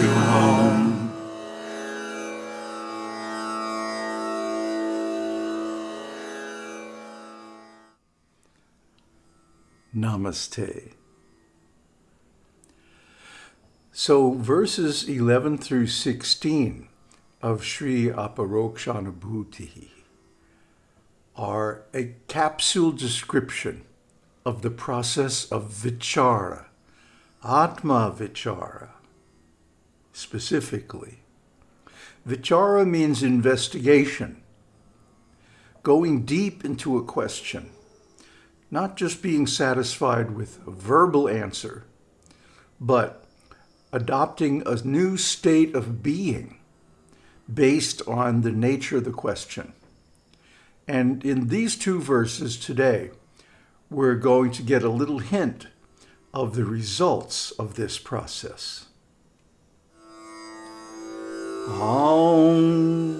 to home. Namaste. So verses 11 through 16 of Sri Aparokshanubhuti are a capsule description of the process of vichara, atma vichara, specifically. Vichara means investigation, going deep into a question, not just being satisfied with a verbal answer, but adopting a new state of being based on the nature of the question. And in these two verses today, we're going to get a little hint of the results of this process. Aum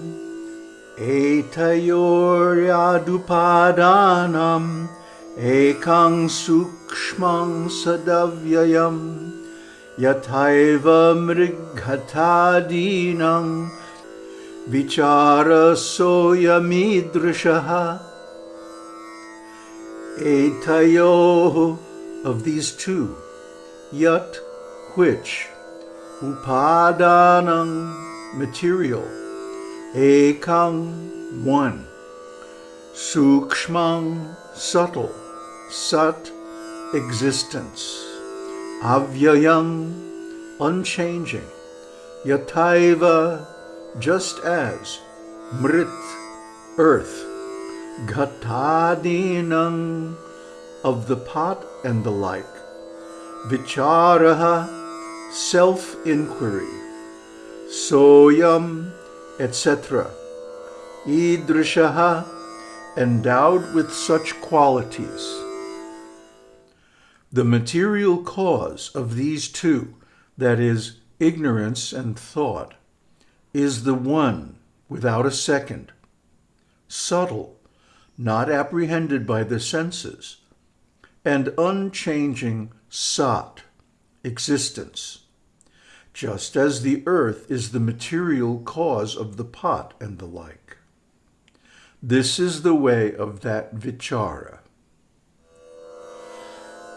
etayoryadupadanam ekang sukshmang sadavyayam yataiva mrighatadinam vichara soyamidrishaha etayo of these two yat which? Upadanam material. Ekang one. Sukshmang subtle sat existence. Avyayam unchanging. Yataiva just as mrit earth. Ghatadinam of the pot and the like. Vicharaha self-inquiry soyam etc idrishaha endowed with such qualities. The material cause of these two that is ignorance and thought is the one without a second, subtle, not apprehended by the senses, and unchanging sat, existence, just as the earth is the material cause of the pot and the like. This is the way of that vichara.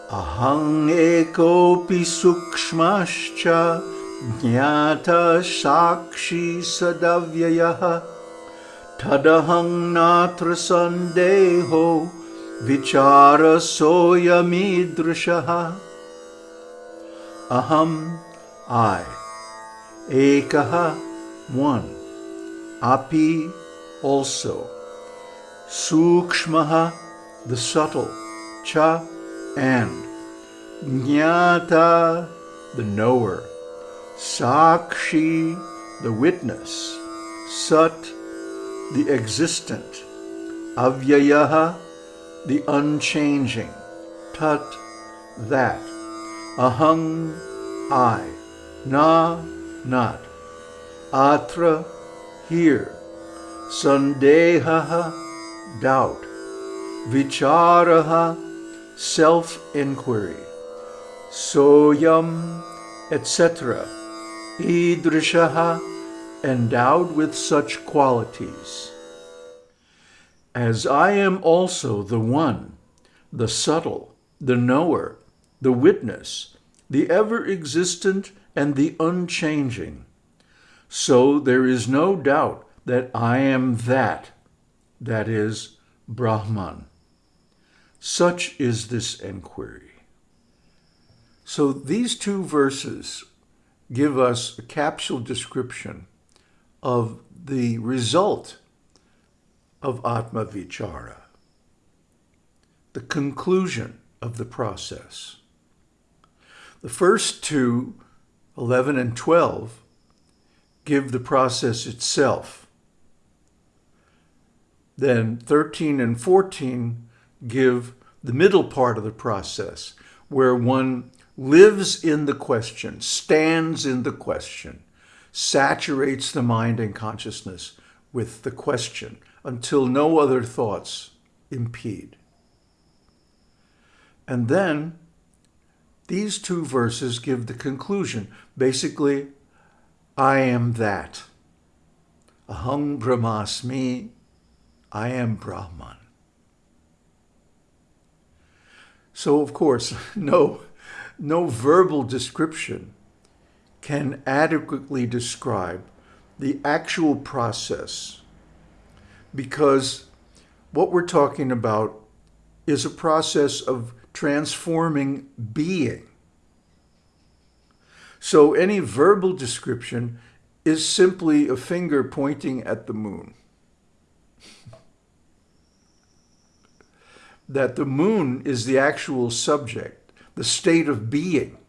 Ahang ekopi sukshmascha Jnata Sakshi Sadavyayah Tadahang Natra Sandeho Vichara Soyamidrishaha Aham I. Ekaha one. Api also. Sukshmaha the subtle. Cha and. Jnata the knower. Sakshi, the witness, Sat, the existent, Avyayaha, the unchanging, Tat, that, Ahang, I, Na, not, Atra, here, Sandehaha, doubt, Vicharaha, self-inquiry, Soyam, etc., idrishaha, endowed with such qualities. As I am also the one, the subtle, the knower, the witness, the ever-existent and the unchanging, so there is no doubt that I am that, that is, Brahman. Such is this enquiry. So these two verses give us a capsule description of the result of Atma Vichara, the conclusion of the process. The first two, 11 and 12, give the process itself. Then 13 and 14 give the middle part of the process, where one lives in the question, stands in the question, saturates the mind and consciousness with the question until no other thoughts impede. And then these two verses give the conclusion. Basically, I am that. Aham Brahmasmi, I am Brahman. So of course, no, no verbal description can adequately describe the actual process because what we're talking about is a process of transforming being. So any verbal description is simply a finger pointing at the moon. that the moon is the actual subject, the state of being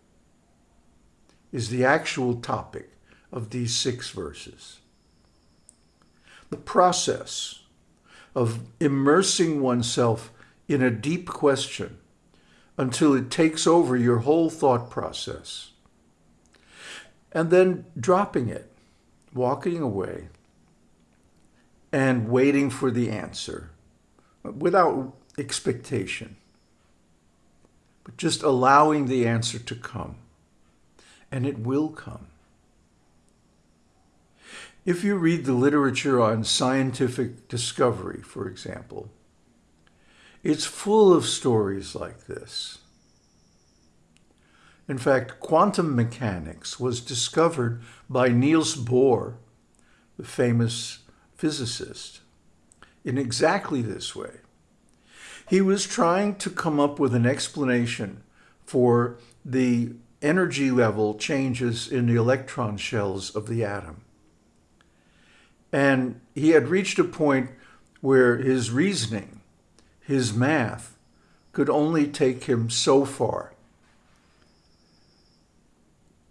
is the actual topic of these six verses. The process of immersing oneself in a deep question until it takes over your whole thought process. And then dropping it, walking away, and waiting for the answer without expectation, but just allowing the answer to come. And it will come. If you read the literature on scientific discovery, for example, it's full of stories like this. In fact, quantum mechanics was discovered by Niels Bohr, the famous physicist, in exactly this way. He was trying to come up with an explanation for the energy level changes in the electron shells of the atom. And he had reached a point where his reasoning, his math, could only take him so far.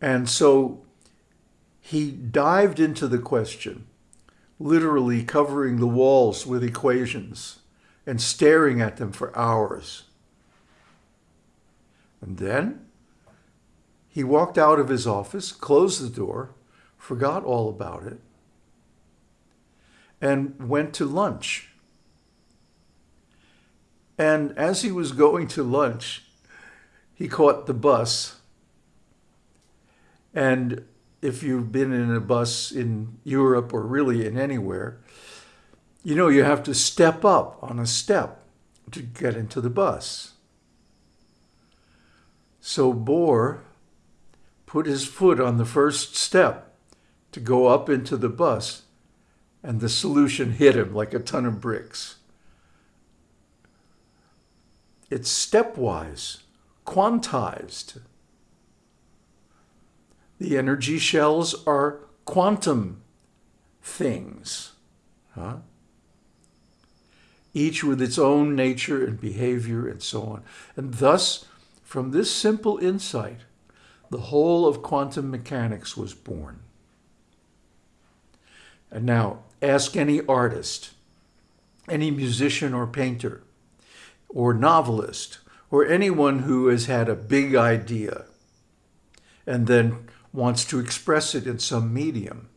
And so he dived into the question, literally covering the walls with equations and staring at them for hours. And then he walked out of his office, closed the door, forgot all about it, and went to lunch. And as he was going to lunch, he caught the bus. And if you've been in a bus in Europe or really in anywhere, you know you have to step up on a step to get into the bus. So Bohr put his foot on the first step to go up into the bus and the solution hit him like a ton of bricks. It's stepwise, quantized. The energy shells are quantum things, huh? each with its own nature and behavior and so on. And thus, from this simple insight, the whole of quantum mechanics was born. And now, ask any artist, any musician or painter, or novelist, or anyone who has had a big idea and then wants to express it in some medium.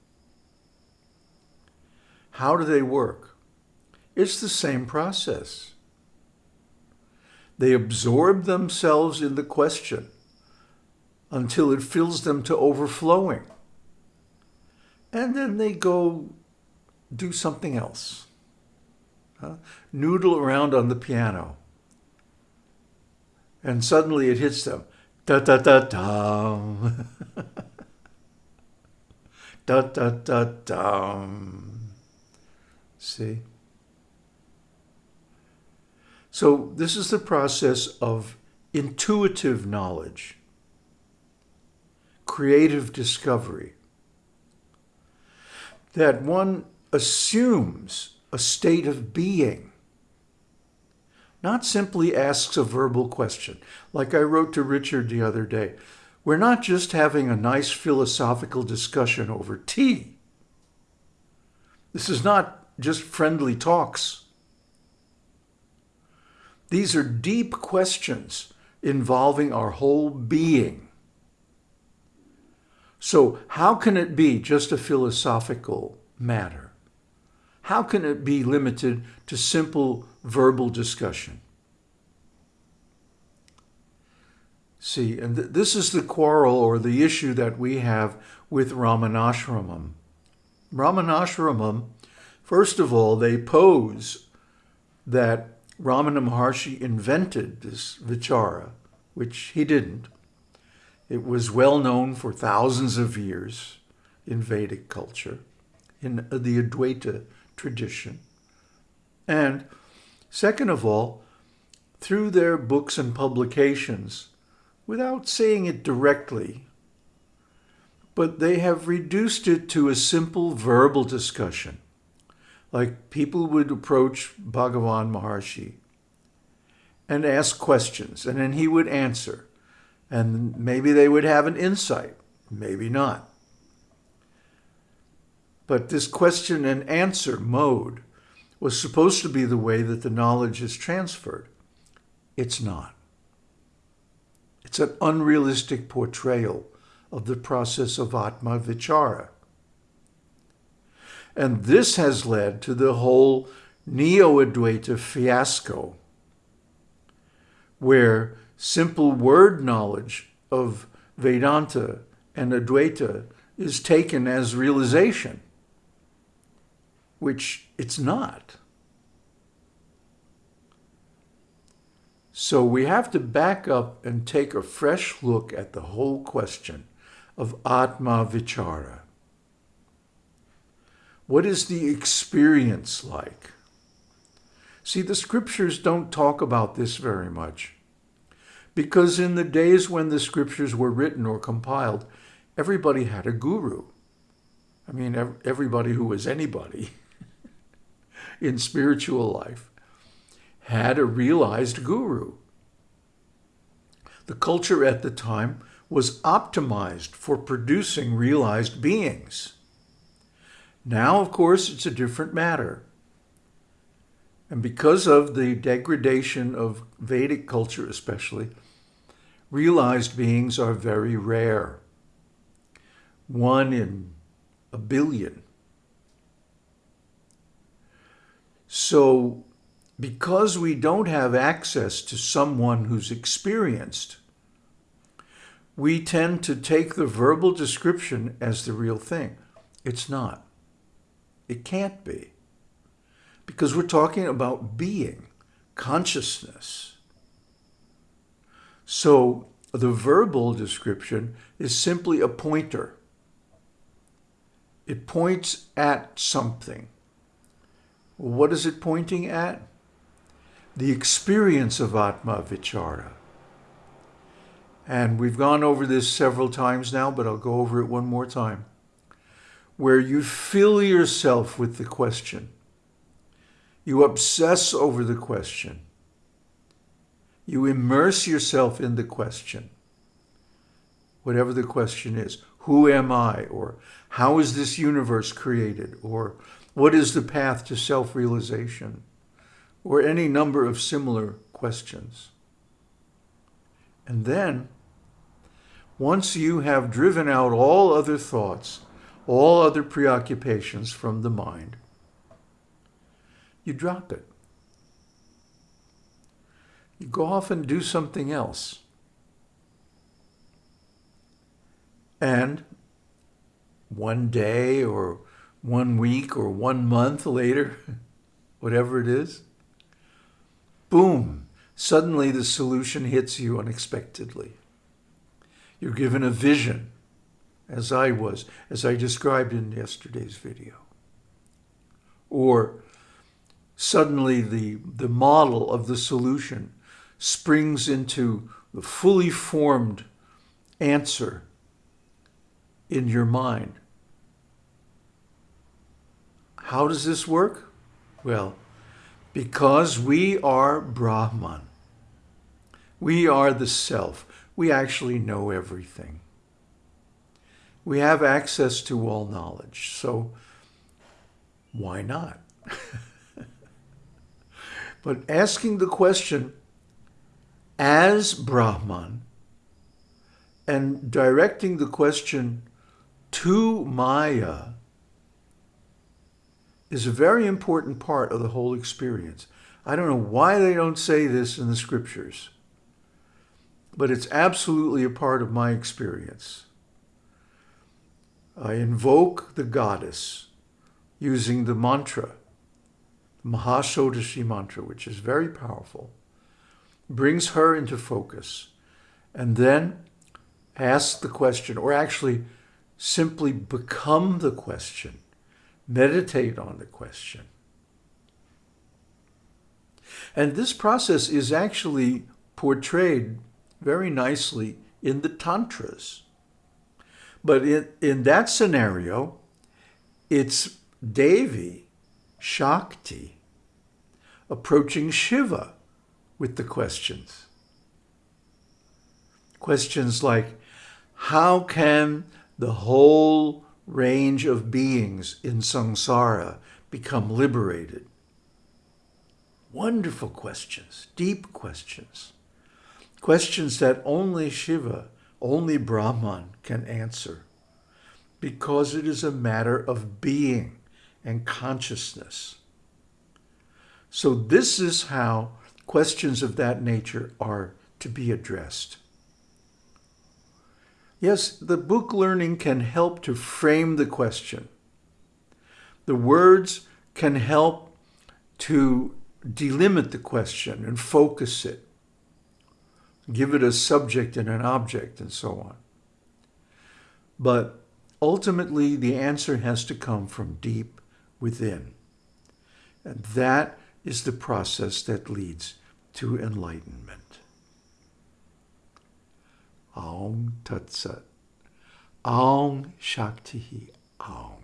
How do they work? It's the same process. They absorb themselves in the question until it fills them to overflowing. And then they go do something else. Huh? Noodle around on the piano. And suddenly it hits them. Da da da da. da. See? So this is the process of intuitive knowledge, creative discovery, that one assumes a state of being, not simply asks a verbal question. Like I wrote to Richard the other day, we're not just having a nice philosophical discussion over tea. This is not just friendly talks. These are deep questions involving our whole being. So how can it be just a philosophical matter? How can it be limited to simple verbal discussion? See, and th this is the quarrel or the issue that we have with Ramanashramam. Ramanashramam, first of all, they pose that Ramana Maharshi invented this vichara, which he didn't. It was well known for thousands of years in Vedic culture, in uh, the Advaita tradition. And second of all, through their books and publications, without saying it directly, but they have reduced it to a simple verbal discussion. Like people would approach Bhagavan Maharshi and ask questions, and then he would answer. And maybe they would have an insight, maybe not. But this question and answer mode was supposed to be the way that the knowledge is transferred. It's not. It's an unrealistic portrayal of the process of Atma Vichara. And this has led to the whole Neo-Advaita fiasco, where simple word knowledge of Vedanta and Advaita is taken as realization, which it's not. So we have to back up and take a fresh look at the whole question of Atma Vichara. What is the experience like? See, the scriptures don't talk about this very much. Because in the days when the scriptures were written or compiled, everybody had a guru. I mean, everybody who was anybody in spiritual life had a realized guru. The culture at the time was optimized for producing realized beings. Now, of course, it's a different matter. And because of the degradation of Vedic culture especially, realized beings are very rare. One in a billion. So because we don't have access to someone who's experienced, we tend to take the verbal description as the real thing. It's not. It can't be. Because we're talking about being, consciousness. So the verbal description is simply a pointer. It points at something. What is it pointing at? The experience of Atma Vichara. And we've gone over this several times now, but I'll go over it one more time. Where you fill yourself with the question. You obsess over the question. You immerse yourself in the question. Whatever the question is. Who am I? Or how is this universe created? Or what is the path to self-realization? Or any number of similar questions. And then, once you have driven out all other thoughts, all other preoccupations from the mind, you drop it. You go off and do something else. And one day or one week or one month later, whatever it is, boom, suddenly the solution hits you unexpectedly. You're given a vision, as I was, as I described in yesterday's video. Or suddenly the, the model of the solution springs into the fully formed answer in your mind. How does this work? Well, because we are Brahman. We are the self. We actually know everything. We have access to all knowledge. So why not? but asking the question as Brahman and directing the question to Maya is a very important part of the whole experience. I don't know why they don't say this in the scriptures. but it's absolutely a part of my experience. I invoke the goddess using the mantra, the Mahashodashi mantra, which is very powerful, brings her into focus, and then ask the question, or actually simply become the question, meditate on the question. And this process is actually portrayed very nicely in the Tantras. But in, in that scenario, it's Devi, Shakti, approaching Shiva with the questions. Questions like, how can the whole range of beings in samsara become liberated? Wonderful questions, deep questions. Questions that only Shiva, only Brahman can answer because it is a matter of being and consciousness. So this is how questions of that nature are to be addressed. Yes, the book learning can help to frame the question. The words can help to delimit the question and focus it, give it a subject and an object and so on. But ultimately, the answer has to come from deep within. And that is the process that leads to enlightenment. Aum Tat Sat. Aum Shakti Aum.